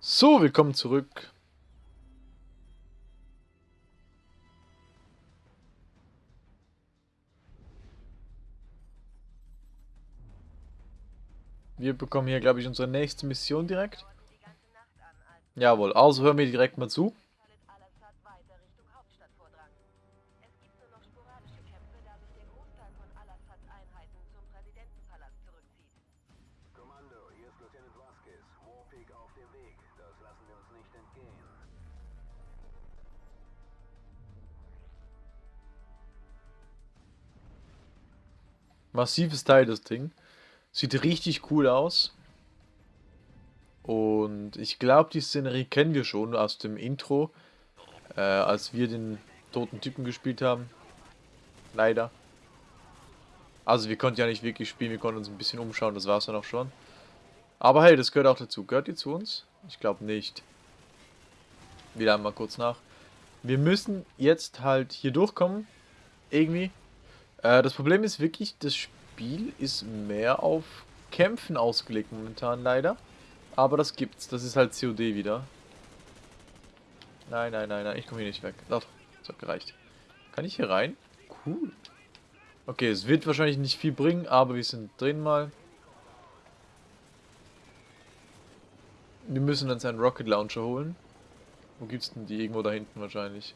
So, willkommen zurück. Wir bekommen hier, glaube ich, unsere nächste Mission direkt. Jawohl, also hören wir direkt mal zu. Massives Teil, das Ding. Sieht richtig cool aus. Und ich glaube, die Szenerie kennen wir schon aus dem Intro, äh, als wir den toten Typen gespielt haben. Leider. Also wir konnten ja nicht wirklich spielen, wir konnten uns ein bisschen umschauen, das war es dann auch schon. Aber hey, das gehört auch dazu. Gehört ihr zu uns? Ich glaube nicht. Wieder einmal kurz nach. Wir müssen jetzt halt hier durchkommen. Irgendwie. Äh, das Problem ist wirklich, das Spiel ist mehr auf Kämpfen ausgelegt momentan leider. Aber das gibt's. Das ist halt COD wieder. Nein, nein, nein, nein. Ich komme hier nicht weg. Doch, das hat gereicht. Kann ich hier rein? Cool. Okay, es wird wahrscheinlich nicht viel bringen, aber wir sind drin mal. Wir müssen uns einen Rocket Launcher holen. Wo gibt's denn die? Irgendwo da hinten wahrscheinlich.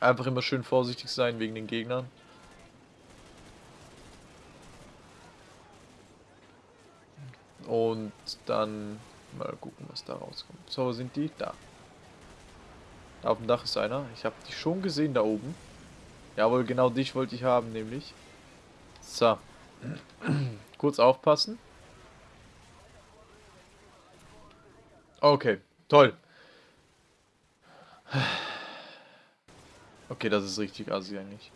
Einfach immer schön vorsichtig sein wegen den Gegnern. Und dann mal gucken, was da rauskommt. So, sind die? Da. da. Auf dem Dach ist einer. Ich habe die schon gesehen da oben. Jawohl, genau dich wollte ich haben, nämlich. So. Kurz aufpassen. Okay, toll. Okay, das ist richtig assi eigentlich.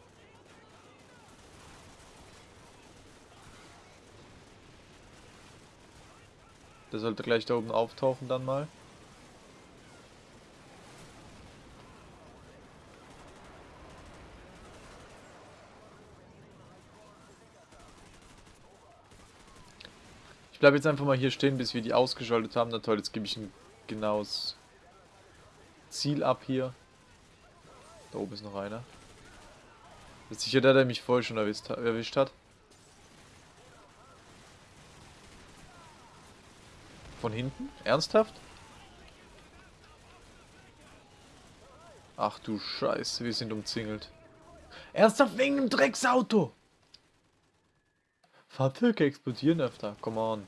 Der sollte gleich da oben auftauchen dann mal. Ich bleibe jetzt einfach mal hier stehen, bis wir die ausgeschaltet haben. Na toll, jetzt gebe ich ein genaues Ziel ab hier. Da oben ist noch einer. Ist sicher der, der mich voll schon erwischt, erwischt hat. Von hinten? Ernsthaft? Ach du Scheiße, wir sind umzingelt. Ernsthaft wegen dem Drecksauto! Fahrzeuge explodieren öfter, come on.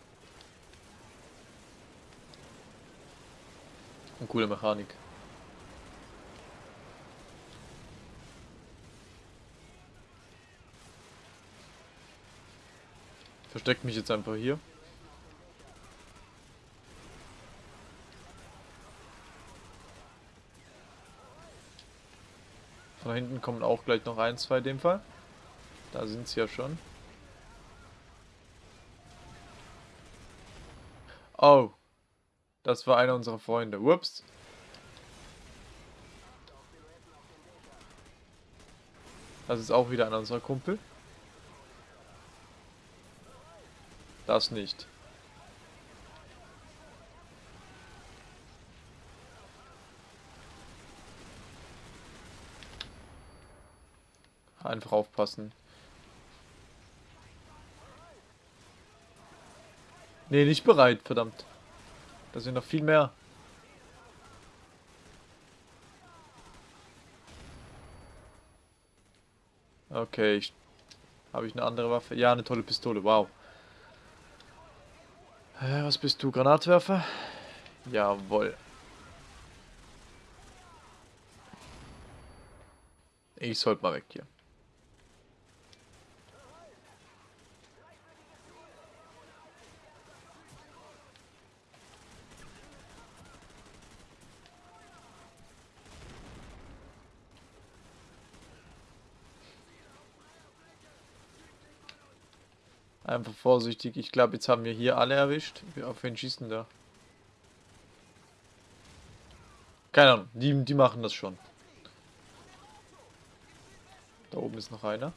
Und coole Mechanik. Versteckt mich jetzt einfach hier. Von hinten kommen auch gleich noch ein, zwei in dem Fall. Da sind sie ja schon. Oh. Das war einer unserer Freunde. Whoops. Das ist auch wieder einer unserer Kumpel. Das nicht. Einfach aufpassen. Nee, nicht bereit, verdammt. Da sind noch viel mehr. Okay. Habe ich eine andere Waffe? Ja, eine tolle Pistole, wow. Äh, was bist du, Granatwerfer? Jawohl. Ich sollte mal weg hier. Einfach vorsichtig. Ich glaube, jetzt haben wir hier alle erwischt. Auf wen schießen da? Keine Ahnung. Die, die machen das schon. Da oben ist noch einer.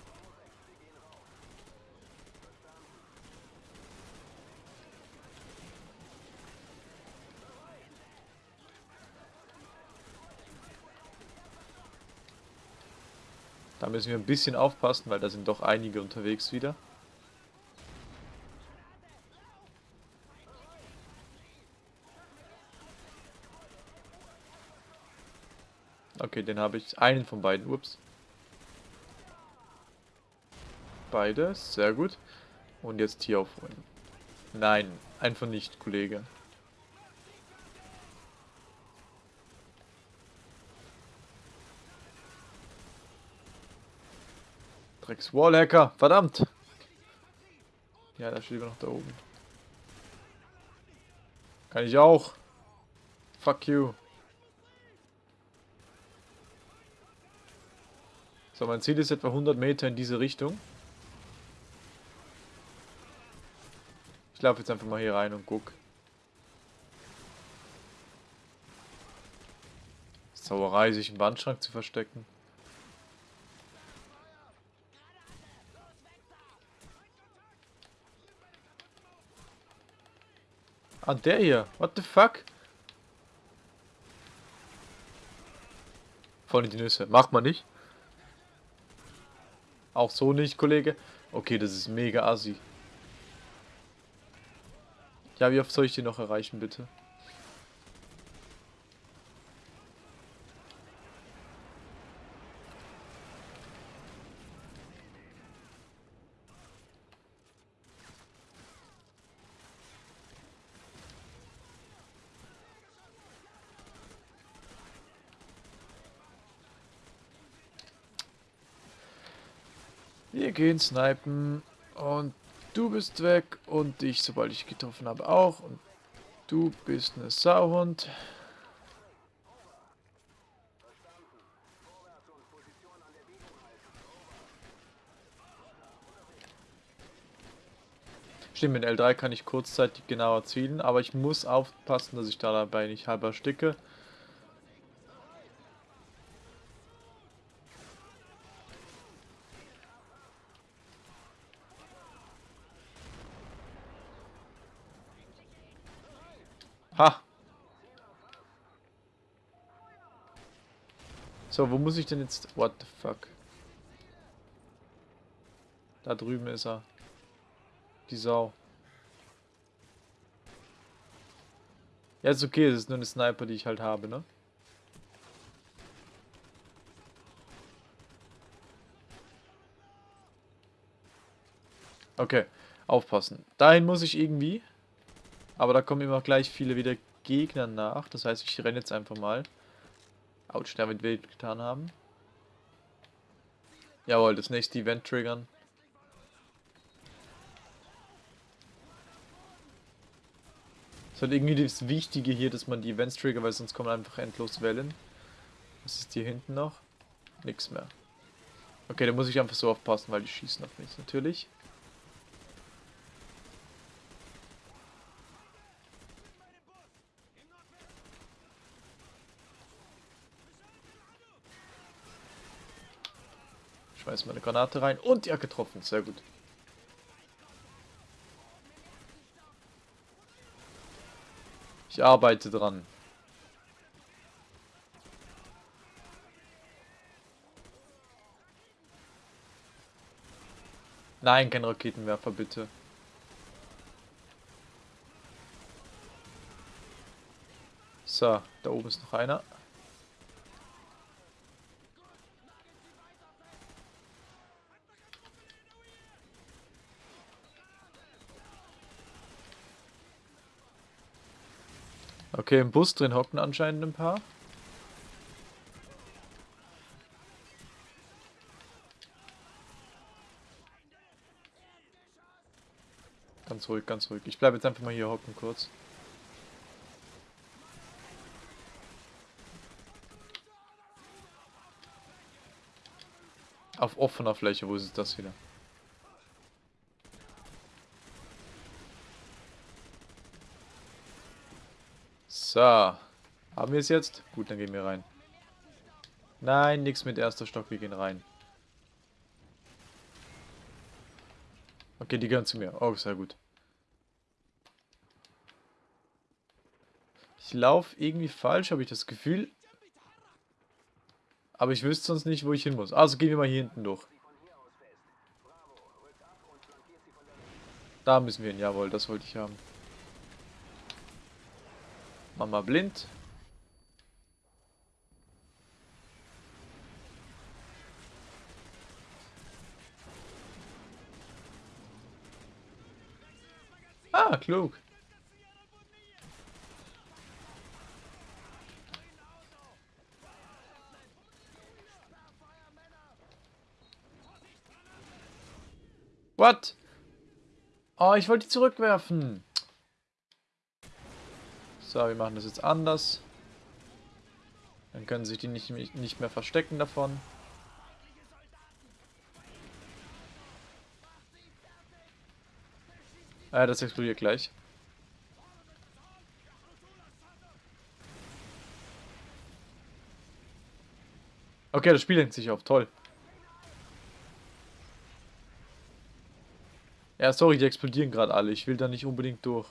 Da müssen wir ein bisschen aufpassen, weil da sind doch einige unterwegs wieder. Okay, den habe ich. Einen von beiden. Ups. Beide. Sehr gut. Und jetzt hier aufholen. Nein, einfach nicht, Kollege. Drecks Wallhacker, verdammt! Ja, da steht immer noch da oben. Kann ich auch. Fuck you. So, mein Ziel ist etwa 100 Meter in diese Richtung. Ich laufe jetzt einfach mal hier rein und guck. Sauerei, sich im Wandschrank zu verstecken. Ah, der hier. What the fuck? In die Nüsse. Macht man nicht. Auch so nicht, Kollege. Okay, das ist mega assi. Ja, wie oft soll ich den noch erreichen, bitte? Wir gehen snipen und du bist weg und ich, sobald ich getroffen habe, auch. Und du bist eine Sauhund. Stimmt, mit L3 kann ich kurzzeitig genauer zielen, aber ich muss aufpassen, dass ich da dabei nicht halber sticke. Ha! So, wo muss ich denn jetzt... What the fuck? Da drüben ist er. Die Sau. Ja, ist okay, es ist nur eine Sniper, die ich halt habe, ne? Okay, aufpassen. Dahin muss ich irgendwie. Aber da kommen immer gleich viele wieder Gegner nach. Das heißt, ich renne jetzt einfach mal. Autsch, wird wild getan haben. Jawohl, das nächste Event triggern. Das ist halt irgendwie das Wichtige hier, dass man die Events triggert, weil sonst kommen einfach endlos Wellen. Was ist hier hinten noch? Nix mehr. Okay, da muss ich einfach so aufpassen, weil die schießen auf mich natürlich. Schmeiß meine Granate rein und ja getroffen. Sehr gut. Ich arbeite dran. Nein, kein Raketenwerfer, bitte. So, da oben ist noch einer. Okay, im Bus drin hocken anscheinend ein paar. Ganz ruhig, ganz ruhig. Ich bleibe jetzt einfach mal hier hocken kurz. Auf offener Fläche, wo ist das wieder? So. Haben wir es jetzt? Gut, dann gehen wir rein. Nein, nichts mit erster Stock, wir gehen rein. Okay, die gehören zu mir. Oh, sehr gut. Ich laufe irgendwie falsch, habe ich das Gefühl. Aber ich wüsste sonst nicht, wo ich hin muss. Also gehen wir mal hier hinten durch. Da müssen wir hin, jawohl, das wollte ich haben. Mama blind. Ah, klug. What? Oh, ich wollte die zurückwerfen. So, wir machen das jetzt anders. Dann können sich die nicht, nicht mehr verstecken davon. Ah, das explodiert gleich. Okay, das Spiel lenkt sich auf. Toll. Ja, sorry, die explodieren gerade alle. Ich will da nicht unbedingt durch.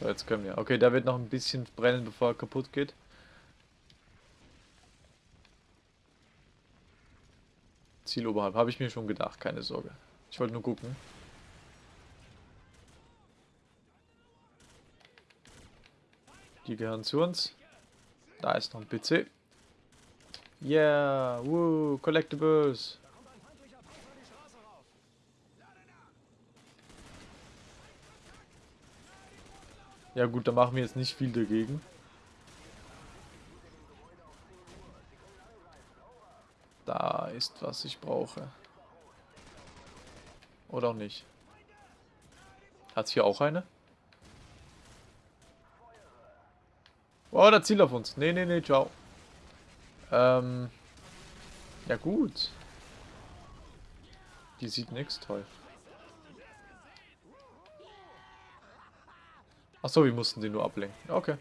So, jetzt können wir. Okay, da wird noch ein bisschen brennen, bevor er kaputt geht. Ziel oberhalb. Habe ich mir schon gedacht, keine Sorge. Ich wollte nur gucken. Die gehören zu uns. Da ist noch ein PC. Yeah, woo, Collectibles. Ja gut, da machen wir jetzt nicht viel dagegen. Da ist, was ich brauche. Oder auch nicht. Hat's hier auch eine? Oh, da zielt auf uns. Nee, nee, nee, ciao. Ähm. Ja gut. Die sieht nichts, toll. Achso, wir mussten sie nur ablenken. Okay.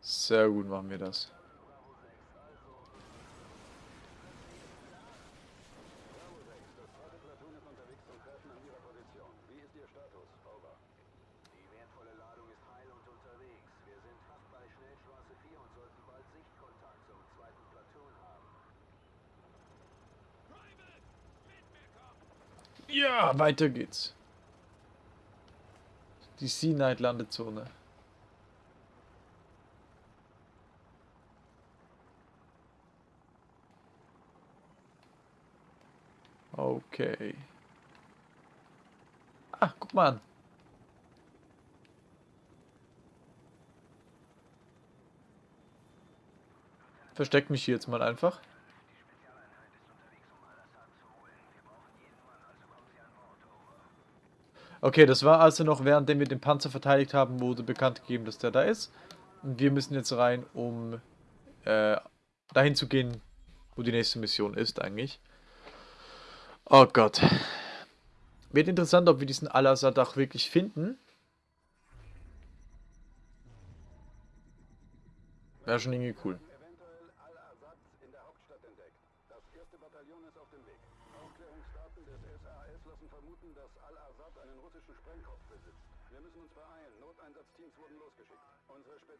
Sehr gut machen wir das. Weiter geht's. Die Sea Night Landezone. Okay. Ah, guck mal an. Versteck mich hier jetzt mal einfach. Okay, das war also noch, währenddem wir den Panzer verteidigt haben, wurde bekannt gegeben, dass der da ist. Und wir müssen jetzt rein, um äh, dahin zu gehen, wo die nächste Mission ist eigentlich. Oh Gott. Wird interessant, ob wir diesen Al-Assad auch wirklich finden. Wäre schon irgendwie cool.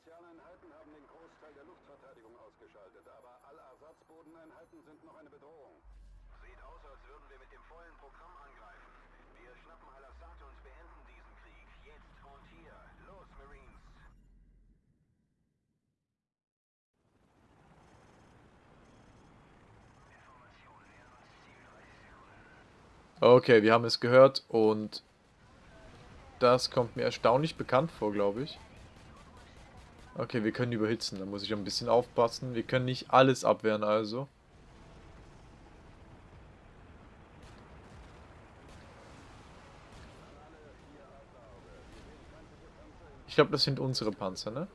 Spezialeinheiten haben den Großteil der Luftverteidigung ausgeschaltet, aber Al-Assads-Bodeneinheiten sind noch eine Bedrohung. Sieht aus, als würden wir mit dem vollen Programm angreifen. Wir schnappen Al-Assad und beenden diesen Krieg. Jetzt und hier. Los, Marines! Okay, wir haben es gehört und das kommt mir erstaunlich bekannt vor, glaube ich. Okay, wir können überhitzen. Da muss ich ein bisschen aufpassen. Wir können nicht alles abwehren, also. Ich glaube, das sind unsere Panzer, ne?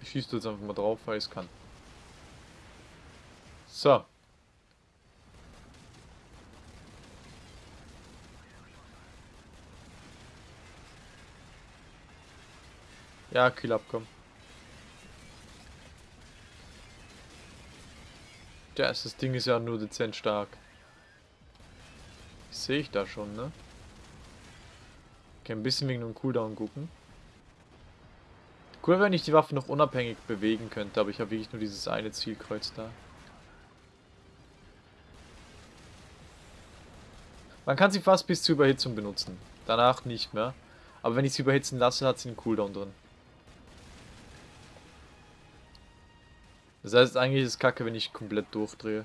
Ich schieße jetzt einfach mal drauf, weil ich es kann. So. Ja, kühl abkommen. Der ist also das Ding ist ja nur dezent stark. Sehe ich da schon, ne? Okay, ein bisschen wegen dem Cooldown gucken. Cool, wenn ich die Waffe noch unabhängig bewegen könnte, aber ich habe wirklich nur dieses eine Zielkreuz da. Man kann sie fast bis zur Überhitzung benutzen. Danach nicht mehr. Aber wenn ich sie überhitzen lasse, hat sie einen Cooldown drin. Das heißt, eigentlich ist es kacke, wenn ich komplett durchdrehe.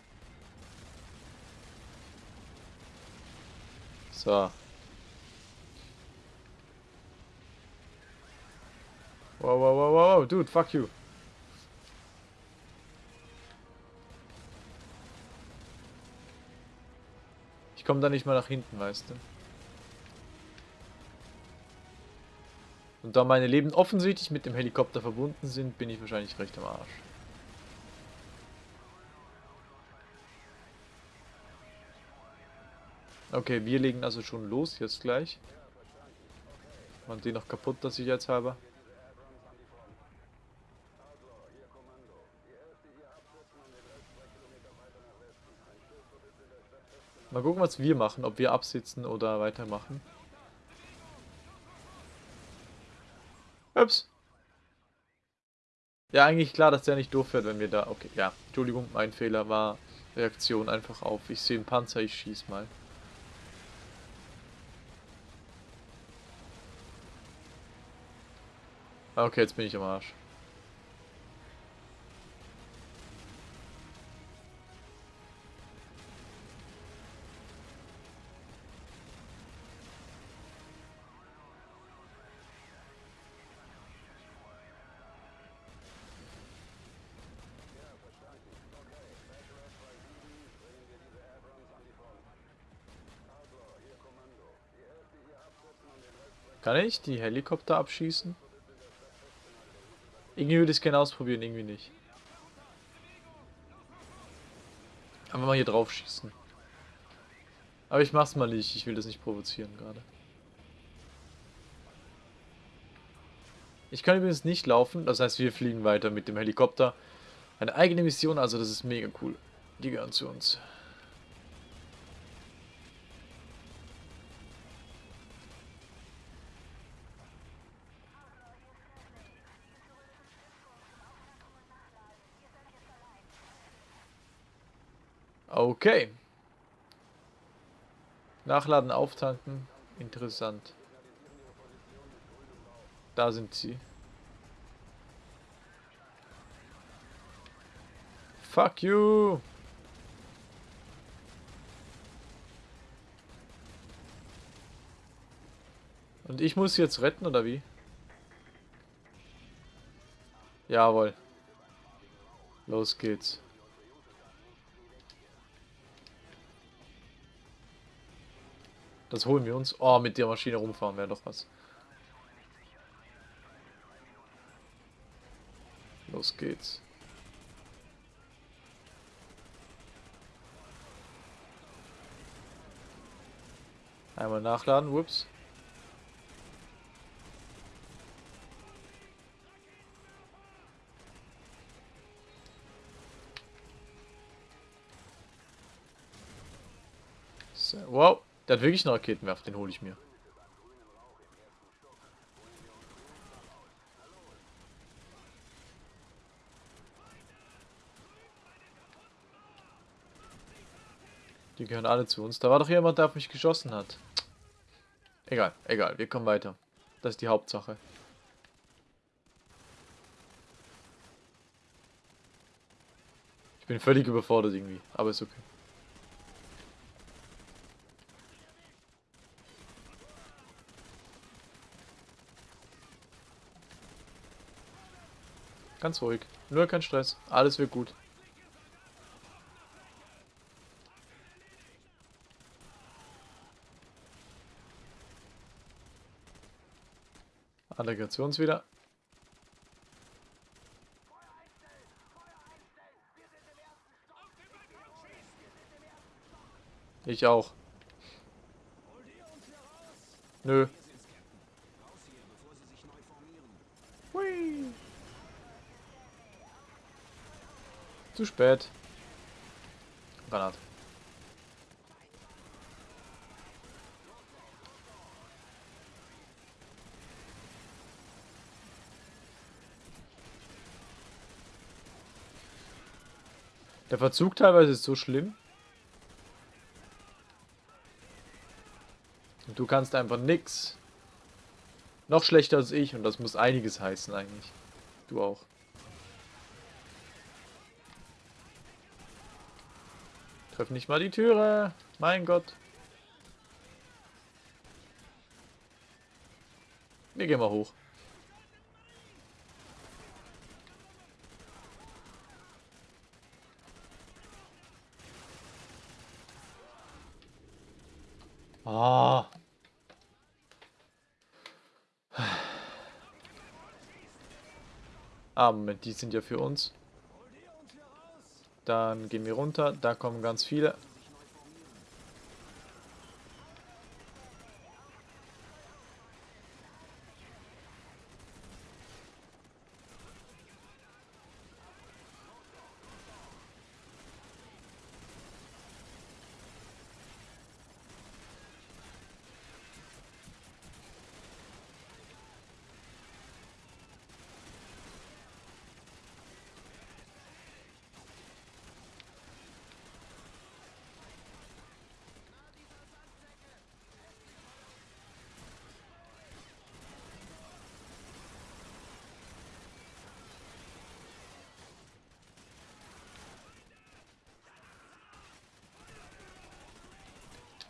So. Wow, wow, wow, wow, dude, fuck you. Ich komme da nicht mal nach hinten, weißt du. Und da meine Leben offensichtlich mit dem Helikopter verbunden sind, bin ich wahrscheinlich recht am Arsch. Okay, wir legen also schon los jetzt gleich. Machen den noch kaputt, dass ich jetzt habe. Mal gucken, was wir machen, ob wir absitzen oder weitermachen. Ups. Ja, eigentlich klar, dass der nicht durchfährt, wenn wir da... Okay, ja. Entschuldigung, mein Fehler war Reaktion einfach auf. Ich sehe einen Panzer, ich schieß mal. Okay, jetzt bin ich am Arsch. Kann ich die Helikopter abschießen? Irgendwie würde ich es gerne ausprobieren, irgendwie nicht. Einfach mal hier drauf schießen. Aber ich mach's mal nicht, ich will das nicht provozieren gerade. Ich kann übrigens nicht laufen, das heißt wir fliegen weiter mit dem Helikopter. Eine eigene Mission, also das ist mega cool. Die gehören zu uns. Okay. Nachladen, auftanken. Interessant. Da sind sie. Fuck you! Und ich muss jetzt retten, oder wie? Jawohl. Los geht's. Das holen wir uns. Oh, mit der Maschine rumfahren wäre doch was. Los geht's. Einmal nachladen, whoops. Der hat wirklich einen Raketenwerfer, den hole ich mir. Die gehören alle zu uns. Da war doch jemand, der auf mich geschossen hat. Egal, egal, wir kommen weiter. Das ist die Hauptsache. Ich bin völlig überfordert irgendwie, aber ist okay. Ganz ruhig. Nur kein Stress. Alles wird gut. Allegations wieder. Ich auch. Nö. Zu spät. Granate. Der Verzug teilweise ist so schlimm. Und du kannst einfach nix. Noch schlechter als ich und das muss einiges heißen eigentlich. Du auch. Treff nicht mal die Türe. Mein Gott. Wir gehen mal hoch. Ah. Ah, Moment, die sind ja für uns. Dann gehen wir runter. Da kommen ganz viele.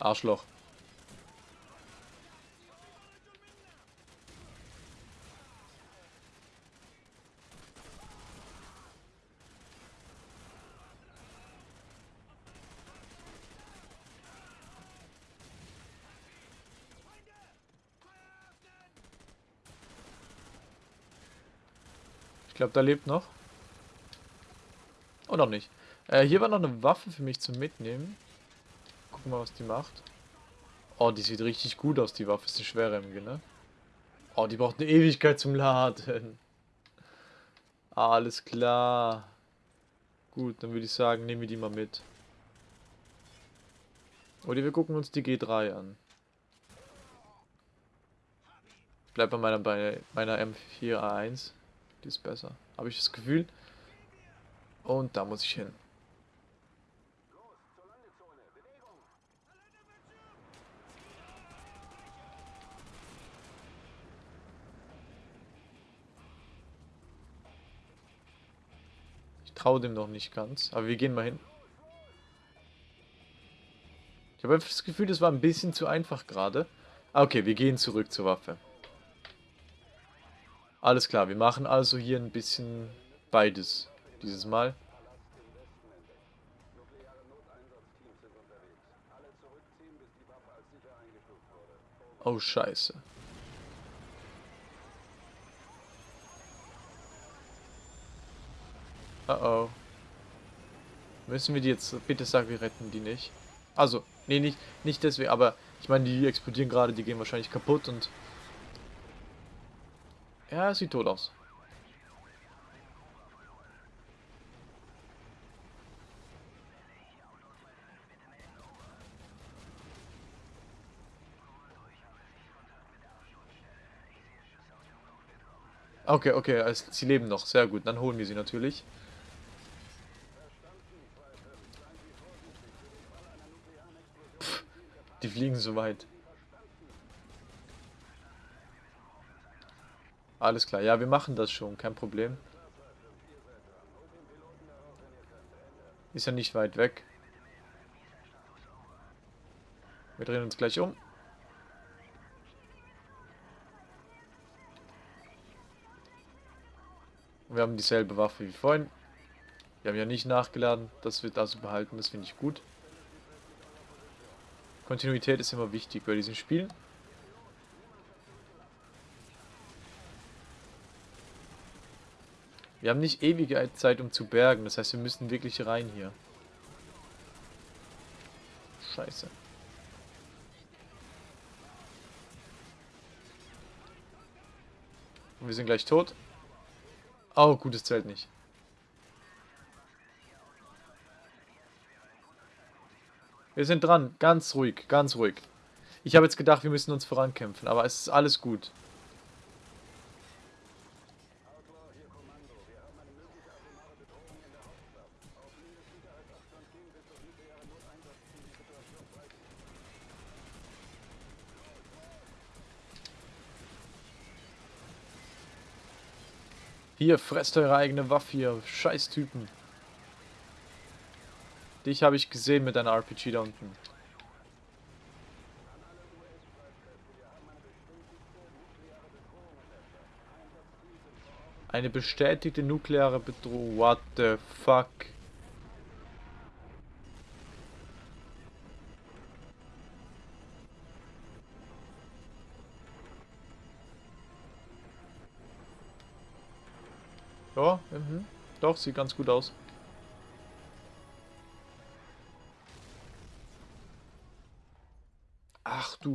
Arschloch. Ich glaube, da lebt noch. Oh, noch nicht. Äh, hier war noch eine Waffe für mich zum Mitnehmen. Gucken mal, was die macht. Oh, die sieht richtig gut aus, die Waffe. Ist eine schwere MG, ne? Oh, die braucht eine Ewigkeit zum Laden. Alles klar. Gut, dann würde ich sagen, nehmen wir die mal mit. Oder wir gucken uns die G3 an. Bleib bei meiner, bei meiner M4A1. Die ist besser. Habe ich das Gefühl. Und da muss ich hin. Ich traue dem noch nicht ganz. Aber wir gehen mal hin. Ich habe einfach das Gefühl, das war ein bisschen zu einfach gerade. Ah, okay, wir gehen zurück zur Waffe. Alles klar, wir machen also hier ein bisschen beides dieses Mal. Oh, scheiße. Oh oh. Müssen wir die jetzt... Bitte sag, wir retten die nicht. Also, nee, nicht, nicht deswegen, aber ich meine, die explodieren gerade, die gehen wahrscheinlich kaputt und... Ja, sieht tot aus. Okay, okay, also sie leben noch. Sehr gut, dann holen wir sie natürlich. Die fliegen so weit. Alles klar, ja, wir machen das schon, kein Problem. Ist ja nicht weit weg. Wir drehen uns gleich um. Und wir haben dieselbe Waffe wie vorhin. Wir haben ja nicht nachgeladen. Das wird also behalten. Das finde ich gut. Kontinuität ist immer wichtig bei diesen Spielen. Wir haben nicht ewige Zeit, um zu bergen. Das heißt, wir müssen wirklich rein hier. Scheiße. Und wir sind gleich tot. Oh, gutes Zelt nicht. Wir sind dran. Ganz ruhig, ganz ruhig. Ich habe jetzt gedacht, wir müssen uns vorankämpfen, aber es ist alles gut. Hier fresst eure eigene Waffe hier. Scheiß Typen. Dich habe ich gesehen mit deiner RPG da unten. Eine bestätigte nukleare Bedrohung. What the fuck? Ja, mhm. Doch, sieht ganz gut aus.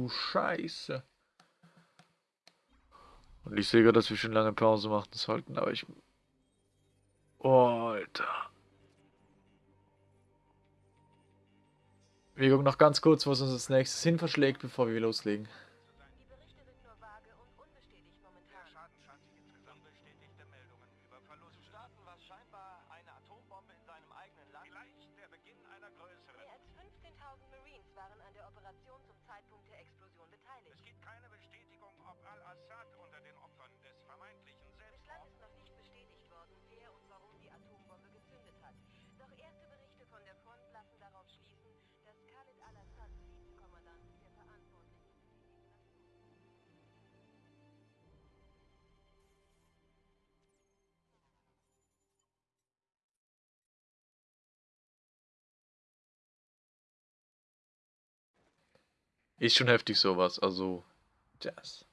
Scheiße. Und ich sehe gerade, dass wir schon lange Pause machen sollten, aber ich... Oh, Alter. Wir gucken noch ganz kurz, was uns als nächstes hin verschlägt, bevor wir loslegen. Ist schon heftig sowas, also... Das.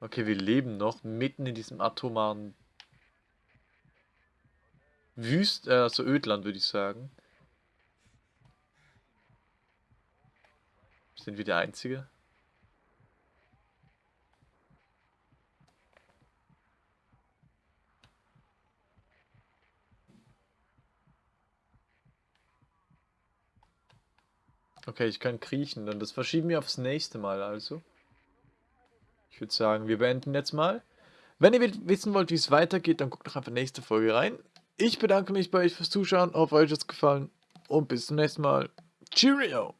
Okay, wir leben noch mitten in diesem atomaren Wüst, äh, also Ödland, würde ich sagen. Sind wir der Einzige? Okay, ich kann kriechen, dann das verschieben wir aufs nächste Mal also. Ich würde sagen, wir beenden jetzt mal. Wenn ihr wissen wollt, wie es weitergeht, dann guckt doch einfach nächste Folge rein. Ich bedanke mich bei euch fürs Zuschauen, hoffe euch hat es gefallen und bis zum nächsten Mal. Cheerio!